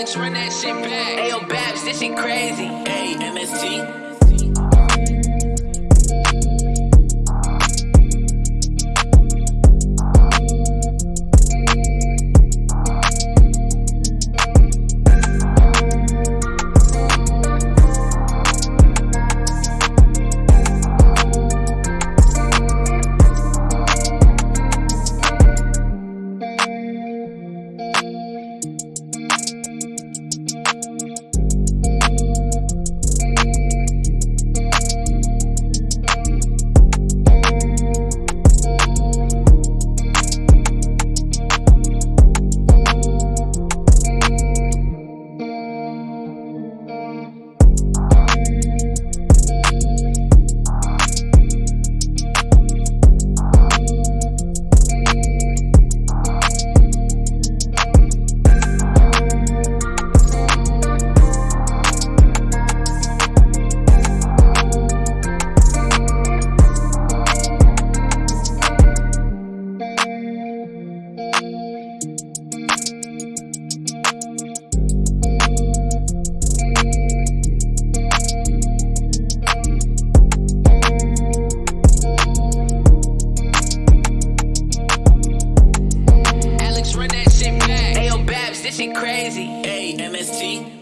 Run that shit back. Ayo, Babs, this shit crazy. Hey, MST. Shit crazy. Hey, MST.